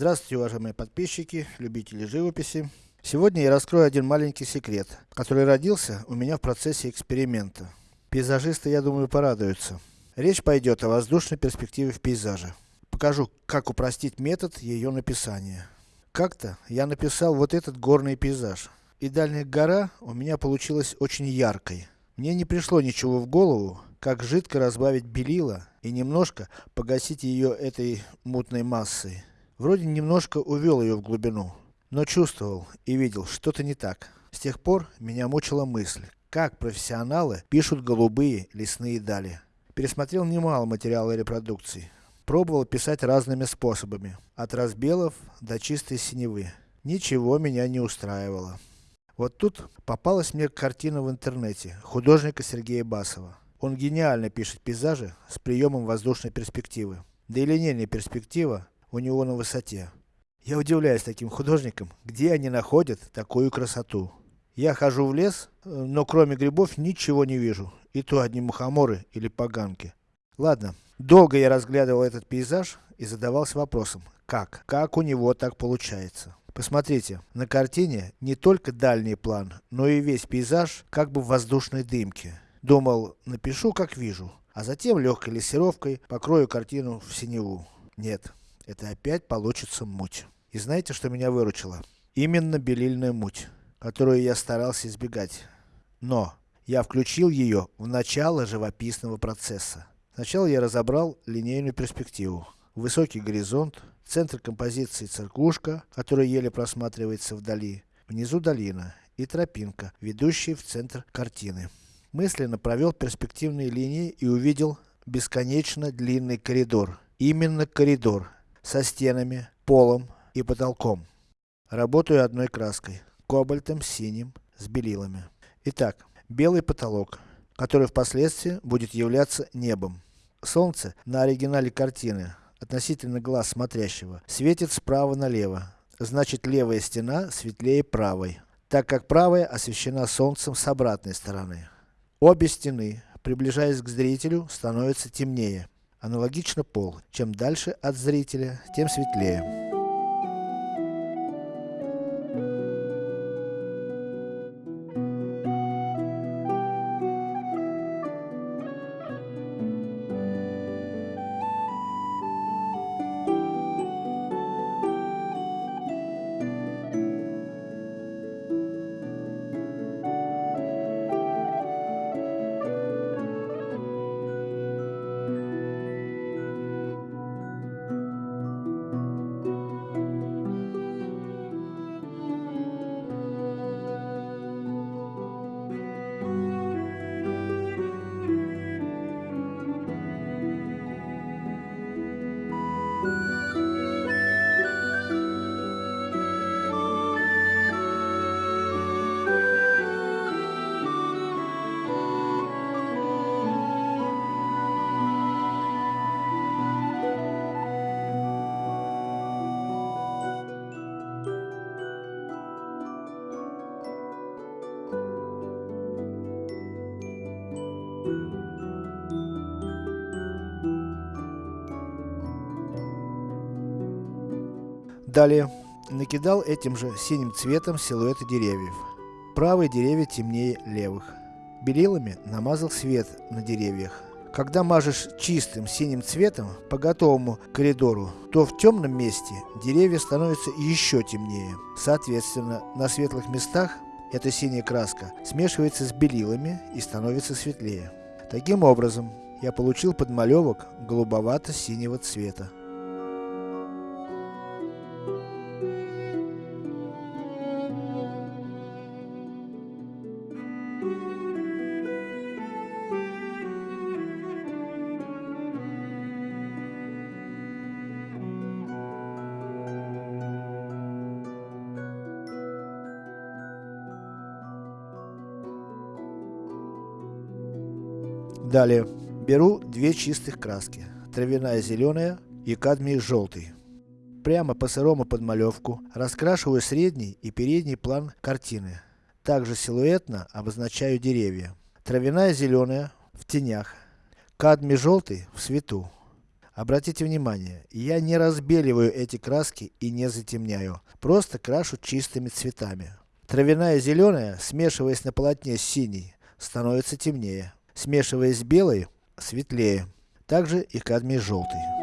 Здравствуйте, уважаемые подписчики, любители живописи. Сегодня я раскрою один маленький секрет, который родился у меня в процессе эксперимента. Пейзажисты, я думаю, порадуются. Речь пойдет о воздушной перспективе в пейзаже. Покажу, как упростить метод ее написания. Как-то я написал вот этот горный пейзаж. И дальняя гора у меня получилась очень яркой. Мне не пришло ничего в голову, как жидко разбавить белила и немножко погасить ее этой мутной массой. Вроде немножко увел ее в глубину, но чувствовал и видел, что-то не так. С тех пор, меня мучила мысль, как профессионалы пишут голубые лесные дали. Пересмотрел немало материала репродукций. Пробовал писать разными способами, от разбелов до чистой синевы. Ничего меня не устраивало. Вот тут попалась мне картина в интернете, художника Сергея Басова. Он гениально пишет пейзажи с приемом воздушной перспективы. Да и линейная перспектива у него на высоте. Я удивляюсь таким художникам, где они находят такую красоту. Я хожу в лес, но кроме грибов ничего не вижу. И то одни мухоморы или поганки. Ладно, долго я разглядывал этот пейзаж и задавался вопросом, как? Как у него так получается? Посмотрите, на картине не только дальний план, но и весь пейзаж как бы в воздушной дымке. Думал, напишу как вижу, а затем легкой лессировкой покрою картину в синеву. Нет, это опять получится муть. И знаете, что меня выручило? Именно белильная муть, которую я старался избегать. Но, я включил ее в начало живописного процесса. Сначала я разобрал линейную перспективу. Высокий горизонт, центр композиции церквушка, которая еле просматривается вдали. Внизу долина и тропинка, ведущая в центр картины. Мысленно провел перспективные линии и увидел бесконечно длинный коридор. Именно коридор, со стенами, полом и потолком. Работаю одной краской, кобальтом, синим, с белилами. Итак, белый потолок, который впоследствии будет являться небом. Солнце на оригинале картины, относительно глаз смотрящего, светит справа налево. Значит левая стена светлее правой, так как правая освещена солнцем с обратной стороны. Обе стены, приближаясь к зрителю, становятся темнее. Аналогично пол. Чем дальше от зрителя, тем светлее. Далее, накидал этим же синим цветом силуэты деревьев. Правые деревья темнее левых. Белилами намазал свет на деревьях. Когда мажешь чистым синим цветом по готовому коридору, то в темном месте деревья становятся еще темнее. Соответственно, на светлых местах эта синяя краска смешивается с белилами и становится светлее. Таким образом, я получил подмалевок голубовато-синего цвета. Далее, беру две чистых краски, травяная зеленая и кадмий желтый. Прямо по сырому подмалевку раскрашиваю средний и передний план картины. Также силуэтно обозначаю деревья. Травяная зеленая в тенях, кадмий желтый в свету. Обратите внимание, я не разбеливаю эти краски и не затемняю, просто крашу чистыми цветами. Травяная зеленая, смешиваясь на полотне с синей, становится темнее. Смешиваясь с белой, светлее. Также и кадмий желтый.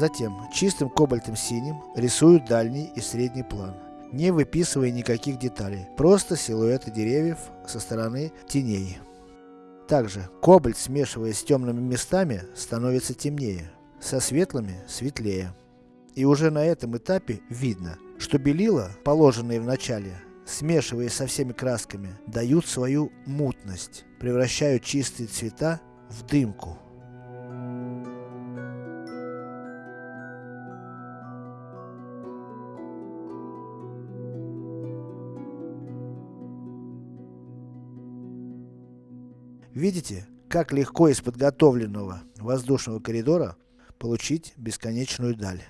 Затем, чистым кобальтом синим, рисую дальний и средний план, не выписывая никаких деталей, просто силуэты деревьев со стороны теней. Также, кобальт смешиваясь с темными местами, становится темнее, со светлыми светлее. И уже на этом этапе видно, что белила, положенные в начале, смешиваясь со всеми красками, дают свою мутность, превращают чистые цвета в дымку. Видите, как легко из подготовленного воздушного коридора получить бесконечную даль.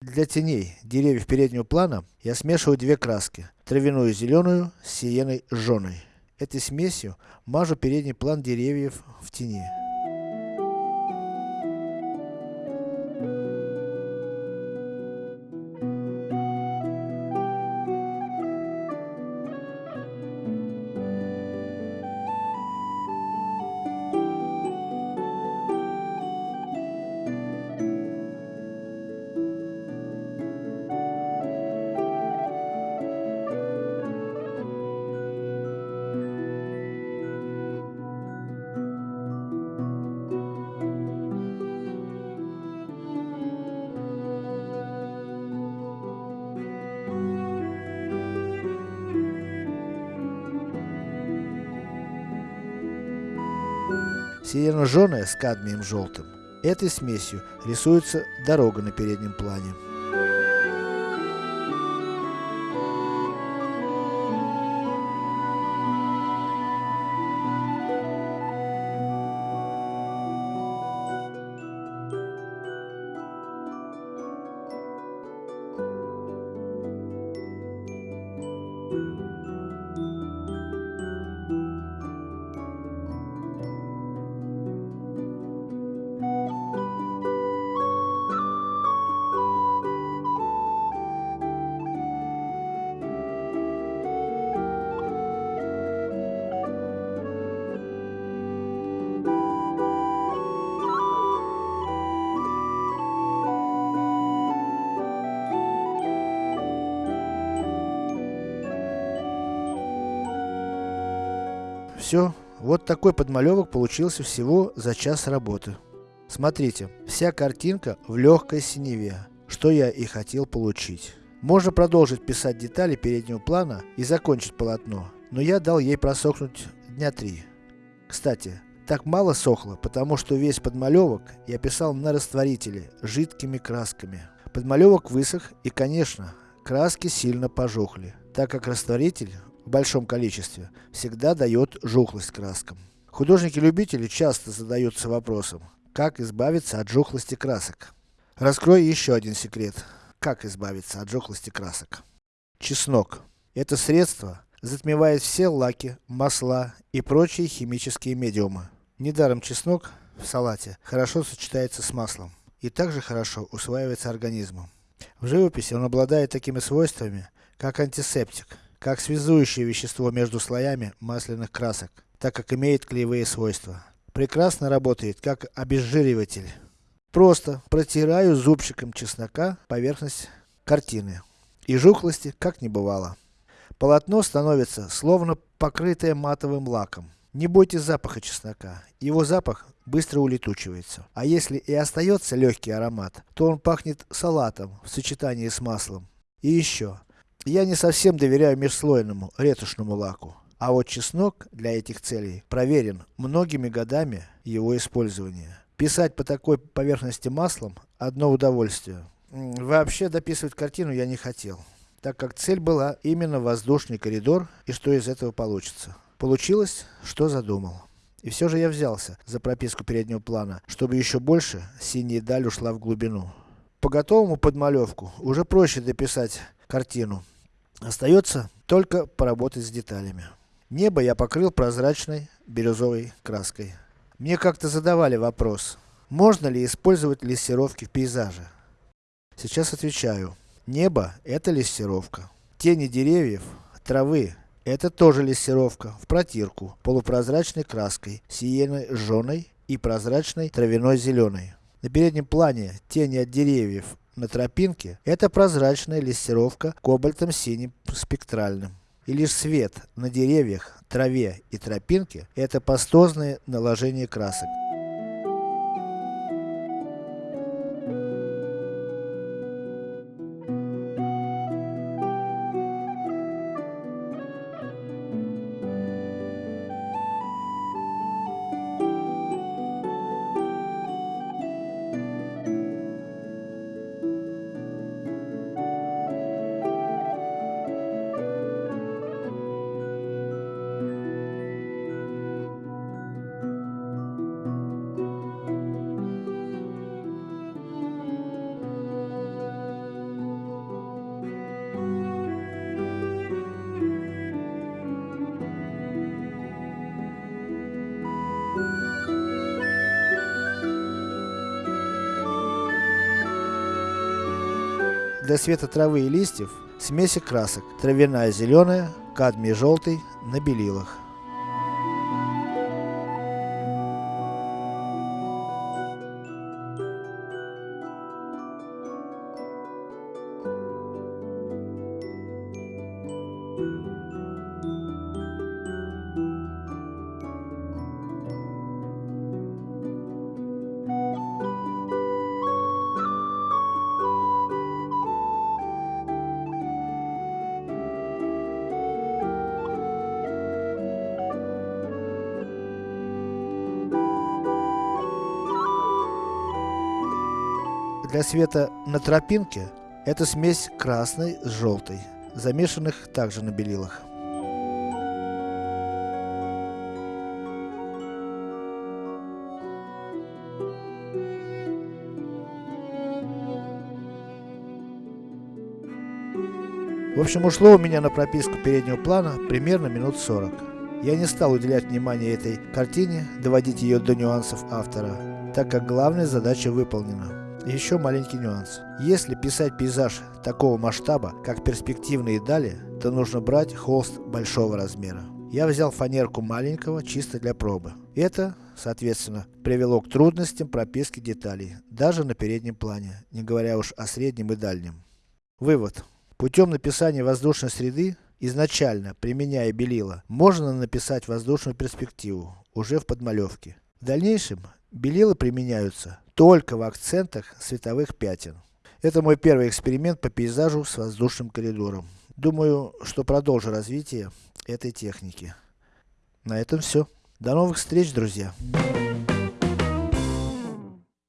Для теней деревьев переднего плана я смешиваю две краски, травяную зеленую с сиеной жженой. Этой смесью мажу передний план деревьев в тени. Сиено-жженая с кадмием желтым. Этой смесью рисуется дорога на переднем плане. Все, вот такой подмалевок получился всего за час работы. Смотрите, вся картинка в легкой синеве, что я и хотел получить. Можно продолжить писать детали переднего плана и закончить полотно, но я дал ей просохнуть дня три. Кстати, так мало сохло, потому что весь подмалевок я писал на растворителе, жидкими красками. Подмалевок высох и конечно, краски сильно пожухли, так как растворитель в большом количестве всегда дает жухлость краскам. Художники-любители часто задаются вопросом, как избавиться от жухлости красок. Раскрою еще один секрет, как избавиться от жухлости красок. Чеснок. Это средство затмевает все лаки, масла и прочие химические медиумы. Недаром чеснок в салате хорошо сочетается с маслом и также хорошо усваивается организмом. В живописи он обладает такими свойствами, как антисептик, как связующее вещество между слоями масляных красок, так как имеет клеевые свойства. Прекрасно работает как обезжириватель. Просто протираю зубчиком чеснока поверхность картины. И жухлости как не бывало. Полотно становится словно покрытое матовым лаком. Не бойтесь запаха чеснока, его запах быстро улетучивается. А если и остается легкий аромат, то он пахнет салатом в сочетании с маслом. И еще, я не совсем доверяю межслойному, ретушному лаку. А вот чеснок для этих целей проверен многими годами его использования. Писать по такой поверхности маслом – одно удовольствие. Вообще дописывать картину я не хотел, так как цель была именно воздушный коридор и что из этого получится. Получилось, что задумал. И все же я взялся за прописку переднего плана, чтобы еще больше синяя даль ушла в глубину. По готовому подмалевку уже проще дописать картину. Остается только поработать с деталями. Небо я покрыл прозрачной бирюзовой краской. Мне как-то задавали вопрос, можно ли использовать лессировки в пейзаже. Сейчас отвечаю. Небо это лессировка. Тени деревьев, травы это тоже лессировка, в протирку, полупрозрачной краской, сиеной жженой и прозрачной травяной зеленой. На переднем плане тени от деревьев на тропинке, это прозрачная лессировка кобальтом синим спектральным. И лишь свет на деревьях, траве и тропинке, это пастозное наложение красок. Для цвета травы и листьев, смеси красок, травяная зеленая, кадмий желтый, на белилах. Для света на тропинке, это смесь красной с желтой, замешанных также на белилах. В общем, ушло у меня на прописку переднего плана примерно минут 40. Я не стал уделять внимание этой картине, доводить ее до нюансов автора, так как главная задача выполнена. Еще маленький нюанс. Если писать пейзаж такого масштаба, как перспективные дали, то нужно брать холст большого размера. Я взял фанерку маленького, чисто для пробы. Это, соответственно, привело к трудностям прописки деталей, даже на переднем плане, не говоря уж о среднем и дальнем. Вывод. Путем написания воздушной среды, изначально применяя белила, можно написать воздушную перспективу, уже в подмалевке. В дальнейшем, белила применяются только в акцентах световых пятен. Это мой первый эксперимент по пейзажу с воздушным коридором. Думаю, что продолжу развитие этой техники. На этом все. До новых встреч, друзья!